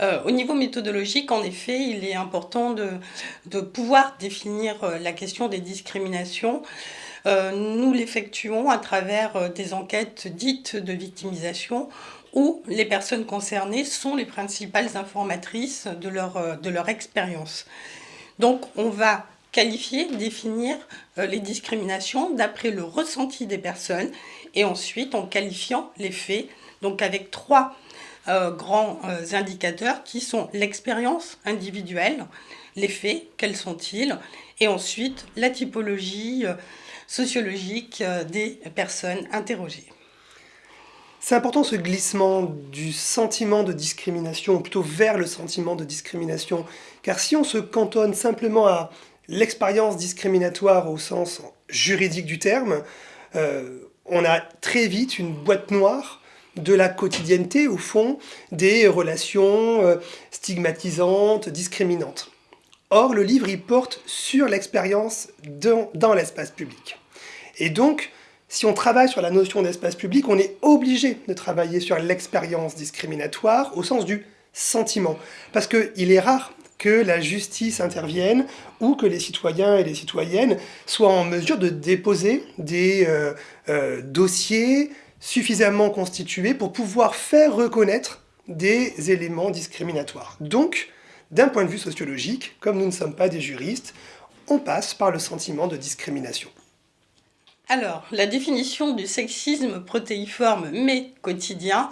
Euh, au niveau méthodologique, en effet, il est important de, pouvoir définir euh, la question des discriminations. Euh, nous l'effectuons à travers des enquêtes dites de victimisation où les personnes concernées sont les principales informatrices de leur, de leur expérience. Donc on va qualifier, définir les discriminations d'après le ressenti des personnes et ensuite en qualifiant les faits, donc avec trois euh, grands euh, indicateurs qui sont l'expérience individuelle, les faits, quels sont-ils, et ensuite la typologie euh, sociologique des personnes interrogées. C'est important ce glissement du sentiment de discrimination, ou plutôt vers le sentiment de discrimination, car si on se cantonne simplement à l'expérience discriminatoire au sens juridique du terme, on a très vite une boîte noire de la quotidienneté, au fond, des relations euh, stigmatisantes, discriminantes. Or, le livre, il porte sur l'expérience dans, l'espace public. Et donc, si on travaille sur la notion d'espace public, on est obligé de travailler sur l'expérience discriminatoire au sens du sentiment. Parce qu'il est rare que la justice intervienne ou que les citoyens et les citoyennes soient en mesure de déposer des euh, euh, dossiers, suffisamment constitué pour pouvoir faire reconnaître des éléments discriminatoires. Donc, d'un point de vue sociologique, comme nous ne sommes pas des juristes, on passe par le sentiment de discrimination. Alors, la définition du sexisme protéiforme mais quotidien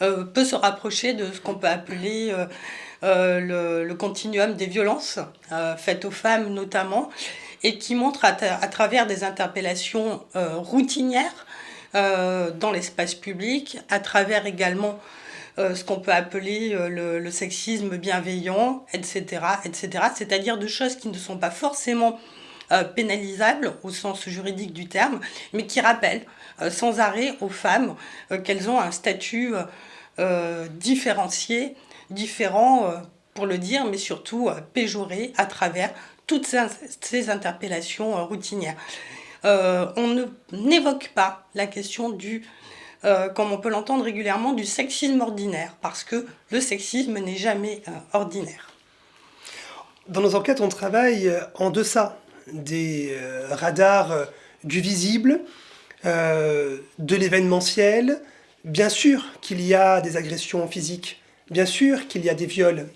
euh, peut se rapprocher de ce qu'on peut appeler euh, euh, le, continuum des violences faites aux femmes notamment, et qui montre à travers des interpellations routinières dans l'espace public, à travers également euh, ce qu'on peut appeler euh, le, sexisme bienveillant, etc. etc. C'est-à-dire de choses qui ne sont pas forcément pénalisables au sens juridique du terme, mais qui rappellent sans arrêt aux femmes qu'elles ont un statut différencié, différent pour le dire, mais surtout péjoré à travers toutes ces interpellations routinières. Euh, on n'évoque pas la question du, euh, comme on peut l'entendre régulièrement, du sexisme ordinaire, parce que le sexisme n'est jamais euh, ordinaire. Dans nos enquêtes, on travaille en deçà des radars du visible, de l'événementiel. Bien sûr qu'il y a des agressions physiques, bien sûr qu'il y a des viols,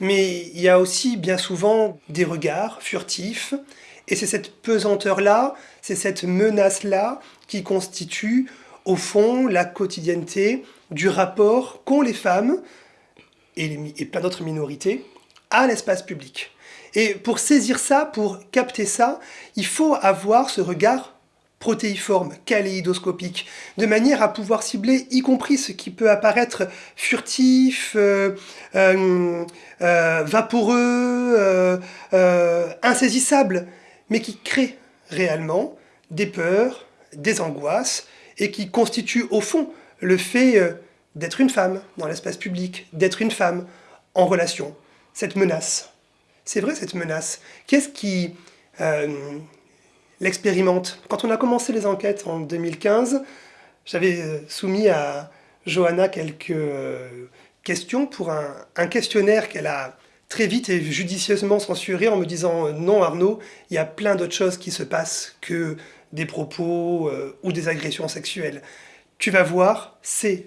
mais il y a aussi bien souvent des regards furtifs, et c'est cette pesanteur-là, c'est cette menace-là qui constitue, au fond, la quotidienneté du rapport qu'ont les femmes, et, et plein d'autres minorités, à l'espace public. Et pour saisir ça, pour capter ça, il faut avoir ce regard protéiforme, kaléidoscopique, de manière à pouvoir cibler y compris ce qui peut apparaître furtif, euh, euh, euh, vaporeux, insaisissable, mais qui crée réellement des peurs, des angoisses, et qui constitue au fond le fait euh, d'être une femme dans l'espace public, d'être une femme en relation, cette menace. C'est vrai cette menace. Qu'est-ce qui euh, l'expérimente? Quand on a commencé les enquêtes en 2015, j'avais euh, soumis à Johanna quelques questions pour un questionnaire qu'elle a très vite et judicieusement censuré en me disant euh, non Arnaud, il y a plein d'autres choses qui se passent que des propos euh, ou des agressions sexuelles. Tu vas voir, c'est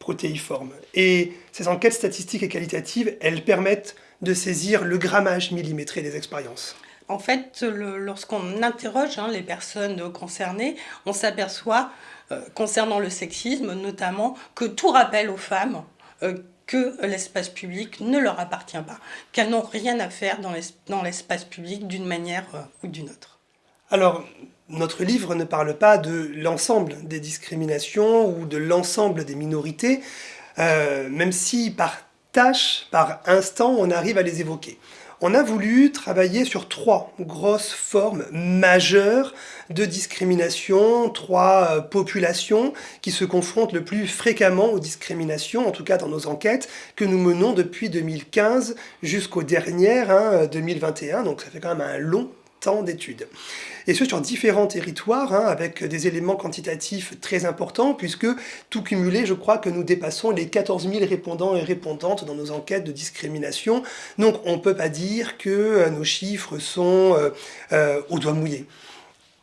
protéiforme. Et ces enquêtes statistiques et qualitatives, elles permettent de saisir le grammage millimétré des expériences. En fait, lorsqu'on interroge hein, les personnes concernées, on s'aperçoit, euh, concernant le sexisme notamment, que tout rappelle aux femmes que l'espace public ne leur appartient pas, qu'elles n'ont rien à faire dans l'espace public d'une manière euh, ou d'une autre. Alors, notre livre ne parle pas de l'ensemble des discriminations ou de l'ensemble des minorités, euh, même si par tâche, par instant, on arrive à les évoquer on a voulu travailler sur trois grosses formes majeures de discrimination, trois euh, populations qui se confrontent le plus fréquemment aux discriminations, en tout cas dans nos enquêtes, que nous menons depuis 2015 jusqu'aux dernières, 2021, hein, donc ça fait quand même un long tant d'études. Et ce, sur différents territoires, hein, avec des éléments quantitatifs très importants, puisque tout cumulé, je crois que nous dépassons les 14 000 répondants et répondantes dans nos enquêtes de discrimination. Donc on ne peut pas dire que euh, nos chiffres sont euh, euh, au doigt mouillé.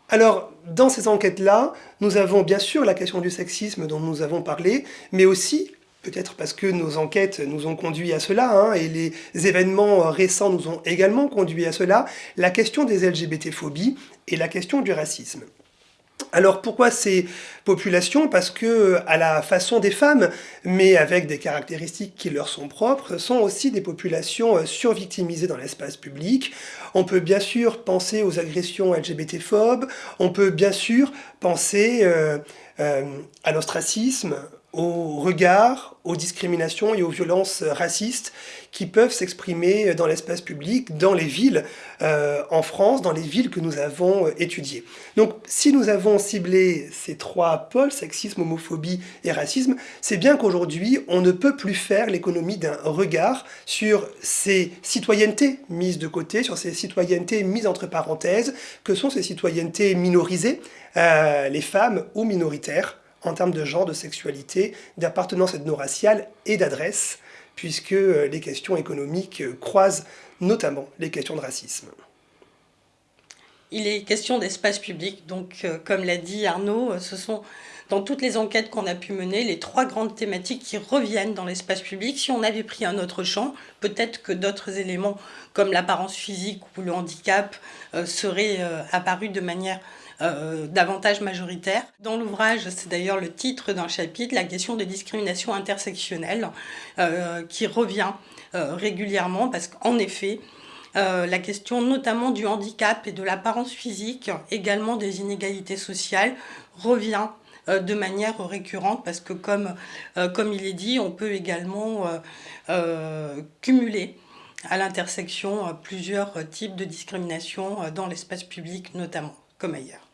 Alors, dans ces enquêtes-là, nous avons bien sûr la question du sexisme dont nous avons parlé, mais aussi peut-être parce que nos enquêtes nous ont conduit à cela, hein, et les événements récents nous ont également conduit à cela, la question des LGBT-phobies et la question du racisme. Alors pourquoi ces populations? Parce que, à la façon des femmes, mais avec des caractéristiques qui leur sont propres, sont aussi des populations survictimisées dans l'espace public. On peut bien sûr penser aux agressions LGBT-phobes, on peut bien sûr penser euh, euh, à l'ostracisme, aux regards, aux discriminations et aux violences racistes qui peuvent s'exprimer dans l'espace public, dans les villes euh, en France, dans les villes que nous avons étudiées. Donc si nous avons ciblé ces trois pôles, sexisme, homophobie et racisme, c'est bien qu'aujourd'hui on ne peut plus faire l'économie d'un regard sur ces citoyennetés mises de côté, sur ces citoyennetés mises entre parenthèses, que sont ces citoyennetés minorisées, euh, les femmes ou minoritaires, en termes de genre, de sexualité, d'appartenance ethno-raciale et d'adresse, puisque euh, les questions économiques euh, croisent notamment les questions de racisme. Il est question d'espace public, donc euh, comme l'a dit Arnaud, ce sont dans toutes les enquêtes qu'on a pu mener, les trois grandes thématiques qui reviennent dans l'espace public. Si on avait pris un autre champ, peut-être que d'autres éléments comme l'apparence physique ou le handicap seraient apparus de manière euh, davantage majoritaire. Dans l'ouvrage, c'est d'ailleurs le titre d'un chapitre, la question des discriminations intersectionnelles, euh, qui revient euh, régulièrement parce qu'en effet, la question notamment du handicap et de l'apparence physique, également des inégalités sociales, revient de manière récurrente parce que comme, comme il est dit, on peut également cumuler à l'intersection plusieurs types de discrimination dans l'espace public notamment, comme ailleurs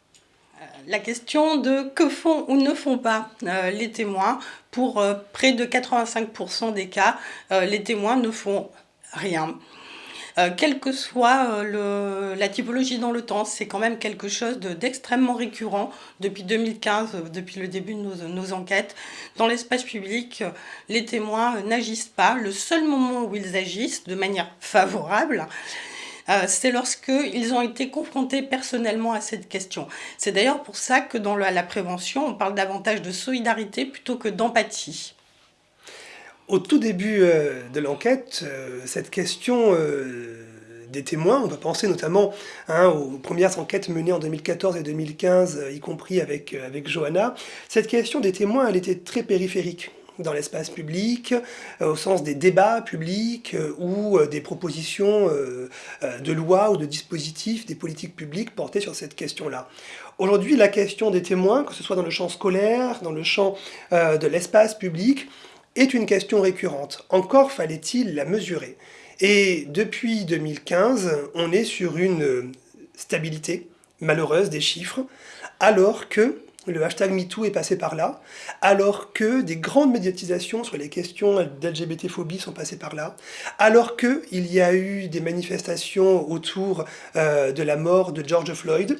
la question de que font ou ne font pas euh, les témoins. Pour euh, près de 85% des cas, euh, les témoins ne font rien. quelle que soit la typologie dans le temps, c'est quand même quelque chose d'extrêmement récurrent depuis 2015, depuis le début de nos enquêtes. Dans l'espace public, les témoins n'agissent pas. Le seul moment où ils agissent de manière favorable, euh, c'est lorsqu'ils ont été confrontés personnellement à cette question. C'est d'ailleurs pour ça que dans la, prévention, on parle davantage de solidarité plutôt que d'empathie. Au tout début euh, de l'enquête, euh, cette question des témoins, on va penser notamment hein, aux premières enquêtes menées en 2014 et 2015, y compris avec, avec Johanna, cette question des témoins, elle était très périphérique dans l'espace public, euh, au sens des débats publics euh, ou euh, des propositions de loi ou de dispositifs, des politiques publiques portées sur cette question-là. Aujourd'hui, la question des témoins, que ce soit dans le champ scolaire, dans le champ de l'espace public, est une question récurrente. Encore fallait-il la mesurer. Et depuis 2015, on est sur une stabilité malheureuse des chiffres, alors que le hashtag MeToo est passé par là, alors que des grandes médiatisations sur les questions d'LGBT-phobie sont passées par là, alors qu'il y a eu des manifestations autour euh, de la mort de George Floyd,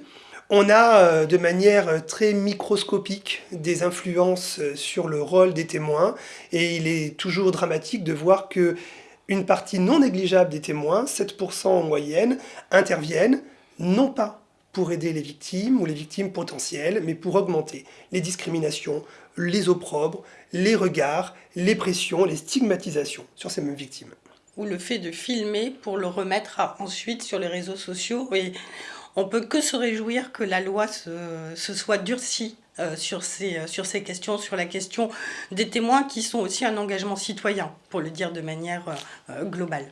on a euh, de manière très microscopique des influences sur le rôle des témoins, et il est toujours dramatique de voir que une partie non négligeable des témoins, 7% en moyenne, interviennent non pas pour aider les victimes ou les victimes potentielles, mais pour augmenter les discriminations, les opprobres, les regards, les pressions, les stigmatisations sur ces mêmes victimes. Ou le fait de filmer pour le remettre ensuite sur les réseaux sociaux. Et on peut que se réjouir que la loi se, soit durcie euh, sur, ces, euh, sur ces questions, sur la question des témoins qui sont aussi un engagement citoyen, pour le dire de manière euh, globale.